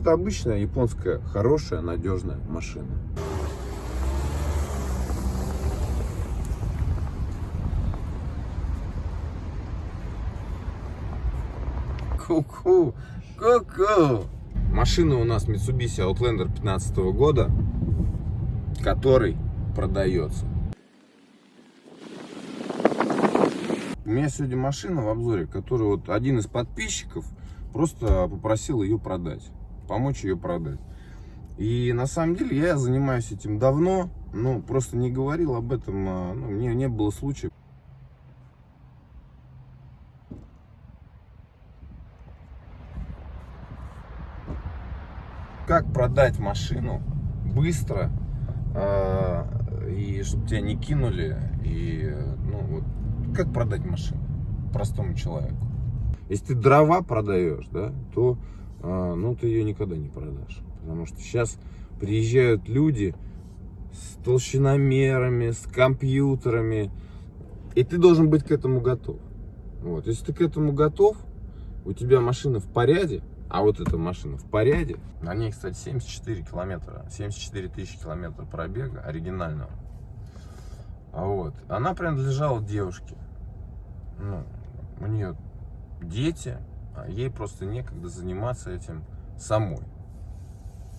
Это обычная японская хорошая, надежная машина. Ку-ку, ку-ку. Машина у нас Mitsubishi Outlander 15 года, который продается. У меня сегодня машина в обзоре, которую вот один из подписчиков просто попросил ее продать, помочь ее продать. И на самом деле я занимаюсь этим давно, но просто не говорил об этом, а, ну, мне не было случая. Как продать машину быстро, э, и чтобы тебя не кинули, и ну вот как продать машину простому человеку? Если ты дрова продаешь, да, то ну, ты ее никогда не продашь. Потому что сейчас приезжают люди с толщиномерами, с компьютерами, и ты должен быть к этому готов. Вот. Если ты к этому готов, у тебя машина в порядке, а вот эта машина в порядке. На ней, кстати, 74 километра, 74 тысячи километров пробега оригинального. А вот. Она принадлежала девушке. Ну, у нее дети, а ей просто некогда заниматься этим самой.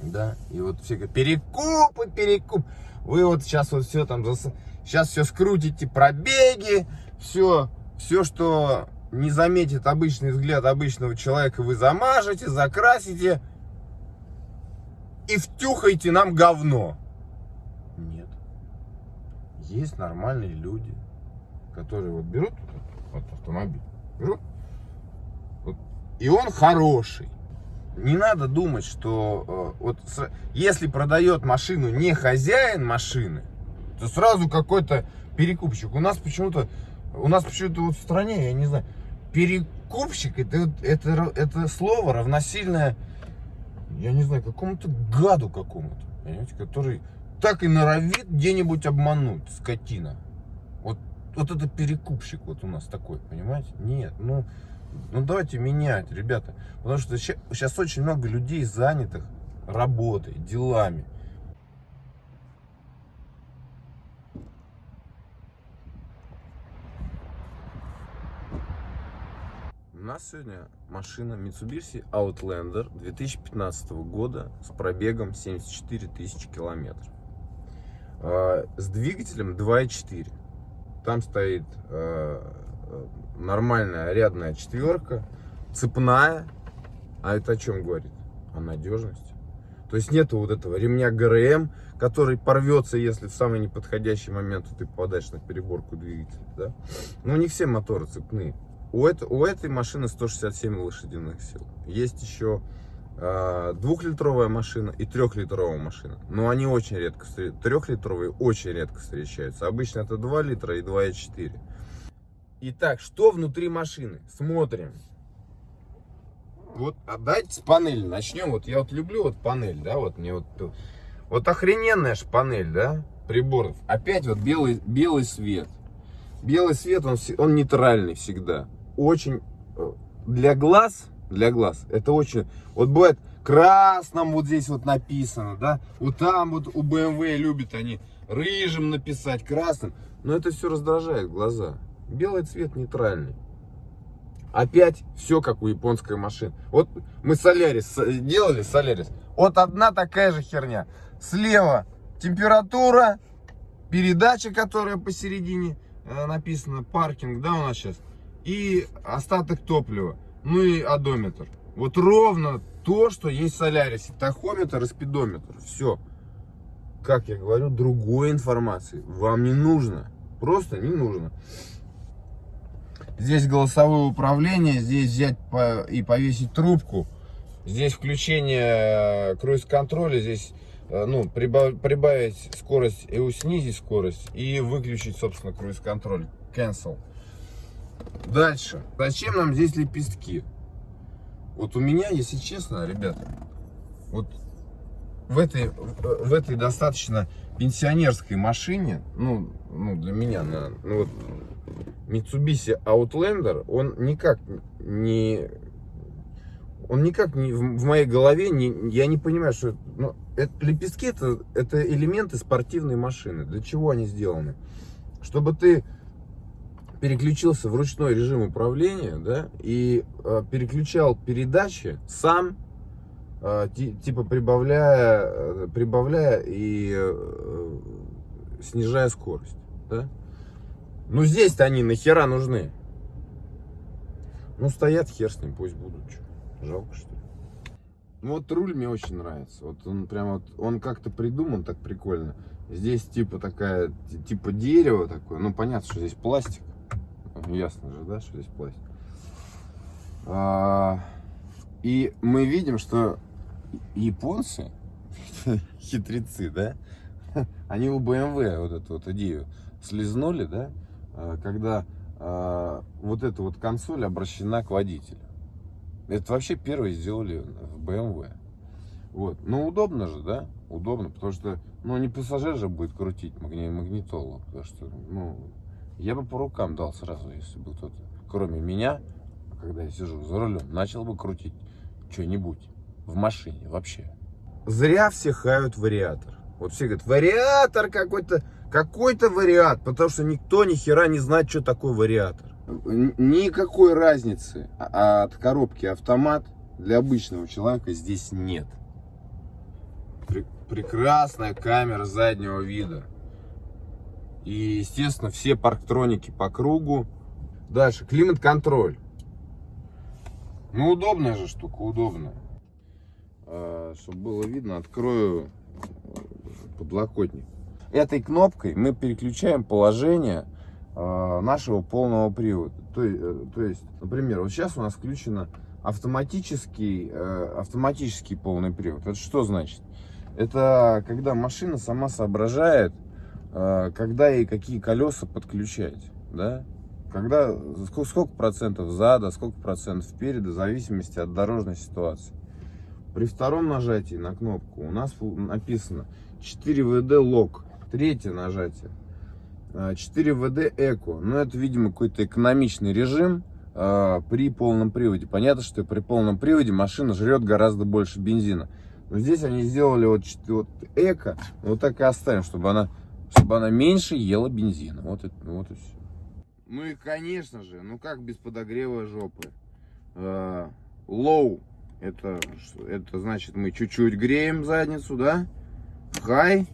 Да, и вот все говорят, перекупы, перекуп. Вы вот сейчас вот все там, сейчас все скрутите, пробеги, все, все, что не заметит обычный взгляд обычного человека, вы замажете, закрасите и втюхаете нам говно. Нет. Есть нормальные люди, которые вот берут вот автомобиль, берут, и он хороший. Не надо думать, что э, вот если продает машину не хозяин машины, то сразу какой-то перекупщик. У нас почему-то, у нас почему-то вот в стране, я не знаю, перекупщик, это, это, это слово равносильное, я не знаю, какому-то гаду какому-то, понимаете, который так и норовит где-нибудь обмануть, скотина. Вот, вот это перекупщик вот у нас такой, понимаете? Нет, ну, ну давайте менять, ребята. Потому что сейчас очень много людей занятых работой, делами. У нас сегодня машина Mitsubishi Outlander 2015 года с пробегом 74 тысячи километров. А, с двигателем 2.4. Там стоит а, нормальная рядная четверка, цепная. А это о чем говорит? О надежности. То есть нету вот этого ремня ГРМ, который порвется, если в самый неподходящий момент ты попадаешь на переборку двигателя. Да? Но не все моторы цепные. У, это, у этой машины 167 лошадиных сил. Есть еще э, двухлитровая машина и трехлитровая машина. Но они очень редко встречаются. Трехлитровые очень редко встречаются. Обычно это 2 литра и 2,4. Итак, что внутри машины? Смотрим. Вот, а давайте с панели начнем. Вот я вот люблю вот панель, да, вот мне вот... Вот охрененная же панель, да, приборов. Опять вот белый, белый свет. Белый свет, он, он нейтральный всегда очень э, для глаз, для глаз, это очень, вот бывает красным вот здесь вот написано, да, вот там вот у BMW любят они рыжим написать, красным, но это все раздражает глаза. Белый цвет нейтральный. Опять все как у японской машины. Вот мы Солярис делали, Солярис. Вот одна такая же херня. Слева температура, передача, которая посередине э, написано, паркинг, да, у нас сейчас и остаток топлива, ну и одометр. Вот ровно то, что есть в Солярисе. Тахометр и спидометр. Все. Как я говорю, другой информации вам не нужно. Просто не нужно. Здесь голосовое управление, здесь взять и повесить трубку. Здесь включение э, круиз-контроля, здесь э, ну, прибавить скорость и снизить скорость и выключить, собственно, круиз-контроль. Cancel. Дальше. Зачем нам здесь лепестки? Вот у меня, если честно, ребята, вот в этой, в этой достаточно пенсионерской машине, ну, ну для меня, на, ну, вот, Mitsubishi Outlander, он никак не, он никак не в, моей голове, не, я не понимаю, что ну, это, лепестки это, это элементы спортивной машины. Для чего они сделаны? Чтобы ты переключился в ручной режим управления, да, и э, переключал передачи сам, э, типа прибавляя, э, прибавляя и э, снижая скорость, да. Ну здесь-то они нахера нужны? Ну стоят, хер с ним, пусть будут. Что, жалко что ли? Ну вот руль мне очень нравится. Вот он прям вот, он как-то придуман так прикольно. Здесь типа такая, типа дерево такое. Ну понятно, что здесь пластик. Ясно же, да, что здесь пластик. А, и мы видим, что японцы, хитрецы, да, они у BMW вот эту вот идею слезнули, да, когда а, вот эта вот консоль обращена к водителю. Это вообще первые сделали в BMW. Вот. Ну, удобно же, да? Удобно, потому что, ну, не пассажир же будет крутить магнитолу. Потому что, ну, я бы по рукам дал сразу, если бы кто-то, кроме меня, когда я сижу за рулем, начал бы крутить что-нибудь в машине вообще. Зря все хают вариатор. Вот все говорят, вариатор какой-то, какой-то вариат, потому что никто ни хера не знает, что такое вариатор. Никакой разницы от коробки автомат для обычного человека здесь нет. Прекрасная камера заднего вида. И, естественно, все парктроники по кругу. Дальше, климат-контроль. Ну, удобная же штука, удобная. А, чтобы было видно, открою подлокотник. Этой кнопкой мы переключаем положение а, нашего полного привода. То, э, то есть, например, вот сейчас у нас включено автоматический, э, автоматический полный привод. Это что значит? Это когда машина сама соображает, э, когда и какие колеса подключать, да? Когда, сколько, сколько процентов зада, сколько процентов впереда, в зависимости от дорожной ситуации. При втором нажатии на кнопку у нас написано 4WD лог. Третье нажатие 4WD Eco. Ну, это, видимо, какой-то экономичный режим э, при полном приводе. Понятно, что при полном приводе машина жрет гораздо больше бензина. Но здесь они сделали вот, вот Эко, вот так и оставим, чтобы она, чтобы она меньше ела бензина. Вот, это, вот и все. Ну и, конечно же, ну как без подогрева жопы? Э, low, это, это значит мы чуть-чуть греем задницу, да? High,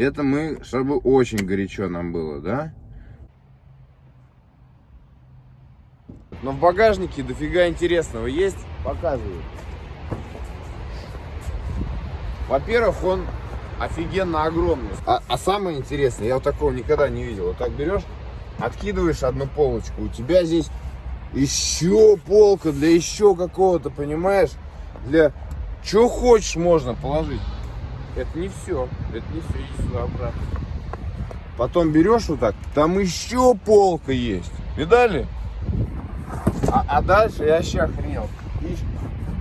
это мы, чтобы очень горячо нам было, да? Но в багажнике дофига интересного есть. Показываю. Во-первых, он офигенно огромный. А, а самое интересное, я вот такого никогда не видел. Вот так берешь, откидываешь одну полочку. У тебя здесь еще полка для еще какого-то, понимаешь? Для чего хочешь можно положить. Это не все. Это не все. Иди сюда обратно. Потом берешь вот так, там еще полка есть. Видали? А, а дальше я вообще охренел.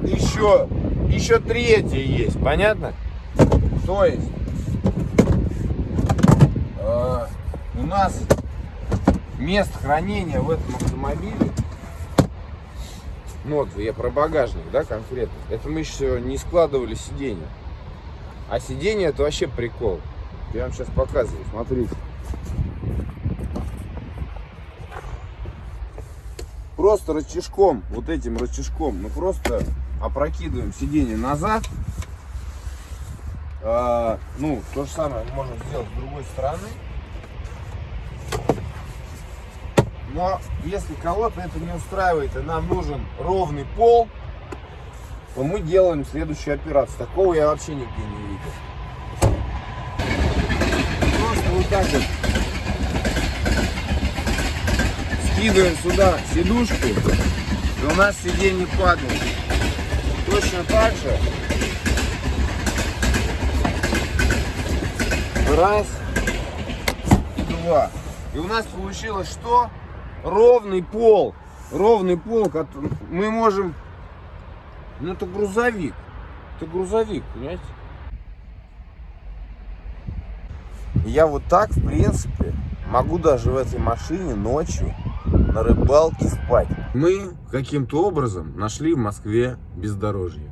Еще, еще третья есть, понятно? То есть э, у нас место хранения в этом автомобиле ну вот я про багажник, да, конкретно. Это мы еще не складывали сиденье. А сиденье это вообще прикол. Я вам сейчас показываю, смотрите. Просто рычажком, вот этим рычажком, мы просто опрокидываем сиденье назад. А, ну, то же самое мы можем сделать с другой стороны. Но если кого-то это не устраивает и нам нужен ровный пол, то мы делаем следующую операцию. Такого я вообще нигде не видел. Просто вот так вот скидываем сюда сидушку, и у нас сиденье падает. Точно так же. Раз и два. И у нас получилось что? Ровный пол. Ровный пол, мы можем ну это грузовик. Это грузовик, понимаете? Я вот так, в принципе, могу даже в этой машине ночью на рыбалке спать. Мы каким-то образом нашли в Москве бездорожье.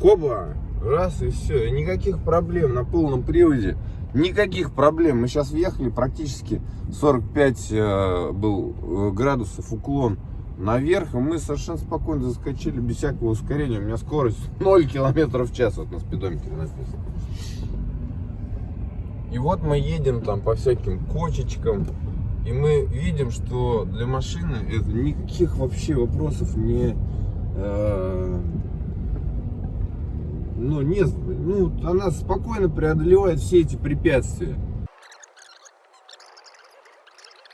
Хоба, раз и все, и никаких проблем на полном приводе, никаких проблем. Мы сейчас въехали, практически 45 э, был э, градусов уклон наверх, и мы совершенно спокойно заскочили без всякого ускорения. У меня скорость 0 километров в час, вот на спидометре написано. И вот мы едем там по всяким кочечкам, и мы видим, что для машины это никаких вообще вопросов не... Э, ну, не, ну, она спокойно преодолевает все эти препятствия.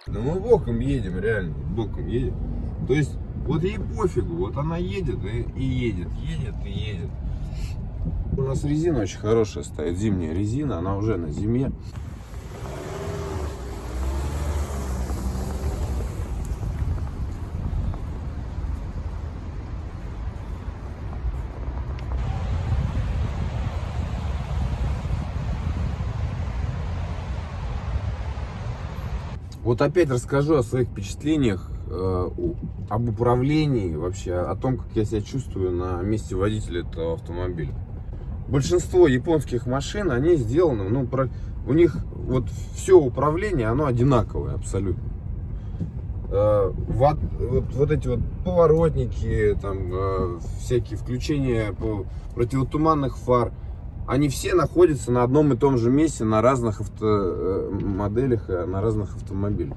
Да мы боком едем, реально, боком едем. То есть, вот ей пофигу, вот она едет и, и едет, едет и едет. У нас резина очень хорошая стоит, зимняя резина, она уже на зиме. Вот опять расскажу о своих впечатлениях э, об управлении вообще, о том, как я себя чувствую на месте водителя этого автомобиля. Большинство японских машин, они сделаны, ну, про, у них вот все управление, оно одинаковое абсолютно. Э, вот, вот, вот эти вот поворотники, там, э, всякие включения противотуманных фар, они все находятся на одном и том же месте на разных авто, э, моделях, э, на разных автомобилях.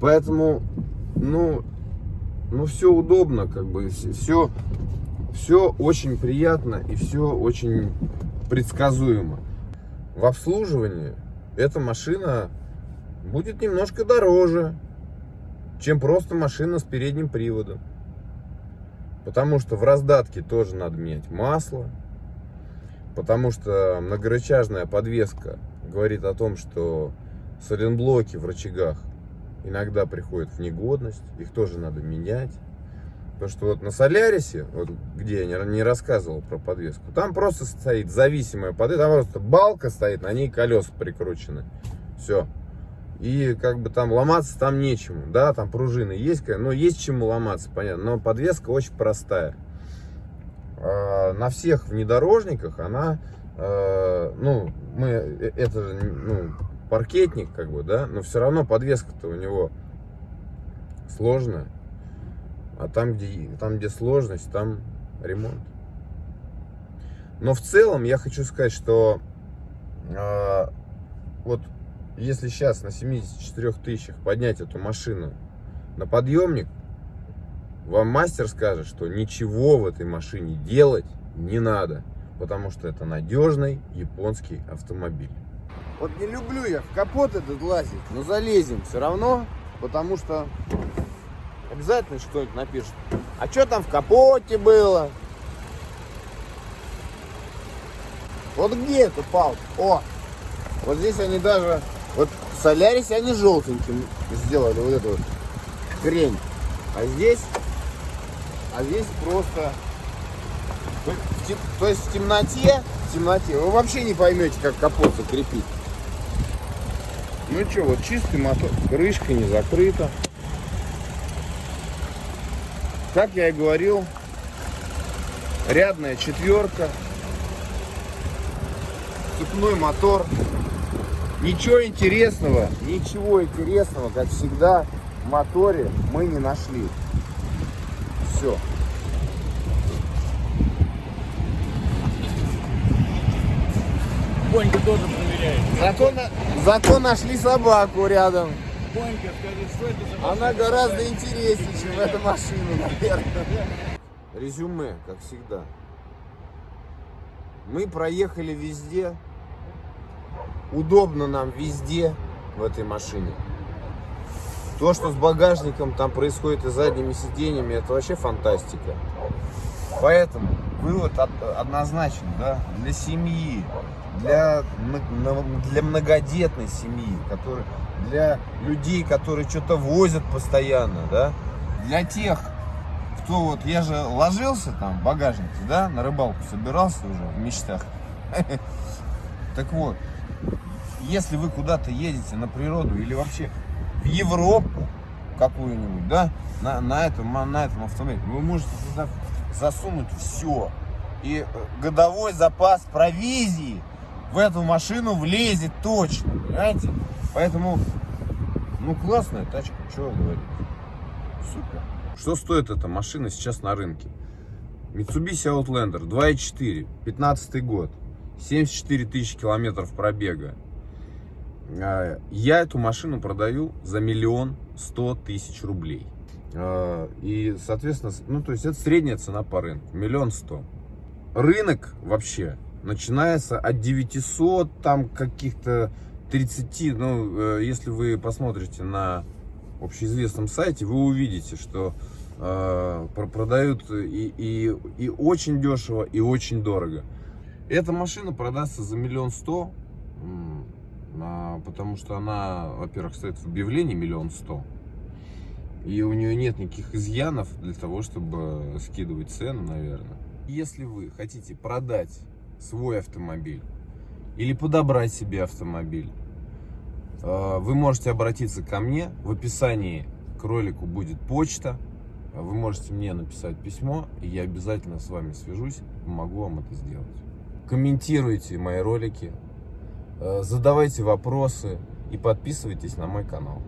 Поэтому, ну, ну все удобно, как бы, все, все очень приятно и все очень предсказуемо. В обслуживании эта машина будет немножко дороже, чем просто машина с передним приводом. Потому что в раздатке тоже надо менять масло, потому что многорычажная подвеска говорит о том, что сайлентблоки в рычагах иногда приходят в негодность, их тоже надо менять. Потому что вот на Солярисе, вот где я не, рассказывал про подвеску, там просто стоит зависимая подвеска, там просто балка стоит, на ней колеса прикручены. Все. И как бы там ломаться там нечему. Да, там пружины есть, но есть чему ломаться, понятно. Но подвеска очень простая. На всех внедорожниках она, а, ну, мы, э, это ну, паркетник, как бы, да, но все равно подвеска-то у него сложная. А там где, там, где сложность, там ремонт. Но в целом я хочу сказать, что э, вот если сейчас на 74 тысячах поднять эту машину на подъемник, вам мастер скажет, что ничего в этой машине делать не надо, потому что это надежный японский автомобиль. Вот не люблю я в капот этот лазить, но залезем все равно, потому что обязательно что-нибудь напишет. А что там в капоте было? Вот где эта палка? О, вот здесь они даже, вот в Солярисе они желтеньким сделали вот эту вот хрень. А здесь а здесь просто... То есть в темноте, в темноте вы вообще не поймете, как капот закрепить. Ну что, вот чистый мотор, крышка не закрыта. Как я и говорил, рядная четверка, цепной мотор. Ничего интересного, ничего интересного, как всегда, в моторе мы не нашли все. Бонька тоже проверяет. Зато, зато нашли собаку рядом. Бонька, скажи, что это за Она машина? гораздо интереснее, чем эта машина, наверное. Резюме, как всегда. Мы проехали везде. Удобно нам везде в этой машине. То, что с багажником там происходит и задними сиденьями, это вообще фантастика. Поэтому вывод однозначен, да, для семьи, для, для многодетной семьи, который, для людей, которые что-то возят постоянно, да, для тех, кто вот, я же ложился там в багажнике, да, на рыбалку собирался уже в мечтах. Так вот, если вы куда-то едете на природу или вообще в Европу какую-нибудь, да, на, на, этом, на этом автомобиле, вы можете туда засунуть все. И э, годовой запас провизии в эту машину влезет точно, понимаете? Поэтому, ну, классная тачка, что говорить. Супер. Что стоит эта машина сейчас на рынке? Mitsubishi Outlander 2.4, 15 год, 74 тысячи километров пробега. А, Я эту машину продаю за миллион сто тысяч рублей. А, И, соответственно, ну, то есть это средняя цена по рынку, миллион сто. Рынок вообще начинается от 900, там каких-то 30, ну, э, если вы посмотрите на общеизвестном сайте, вы увидите, что э, про- продают и, и, и очень дешево, и очень дорого. Эта машина продастся за миллион сто, а, потому что она, во-первых, стоит в объявлении миллион сто, и у нее нет никаких изъянов для того, чтобы скидывать цену, наверное. Если вы хотите продать свой автомобиль или подобрать себе автомобиль, э, вы можете обратиться ко мне. В описании к ролику будет почта. Вы можете мне написать письмо, и я обязательно с вами свяжусь, помогу вам это сделать. Комментируйте мои ролики, э, задавайте вопросы и подписывайтесь на мой канал.